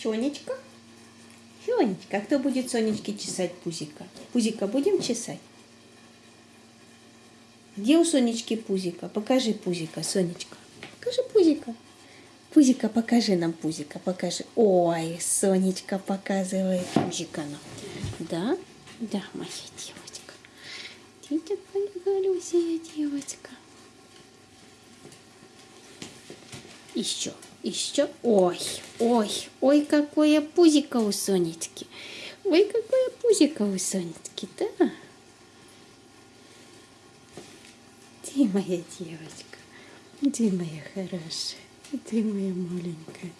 Сонечка? Сонечка, а кто будет Сонечке чесать пузика? Пузика будем чесать? Где у Сонечки пузика? Покажи пузика, Сонечка. Покажи пузика. Пузика, покажи нам пузика, покажи. Ой, Сонечка показывает пузика нам. Да? Да, моя девочка. Ты такая голюсая девочка. Еще, еще. Ой, ой, ой, какое пузико у Сонечки. Ой, какое пузико у Сонечки, да? Ты моя девочка. Ты моя хорошая. Ты моя маленькая.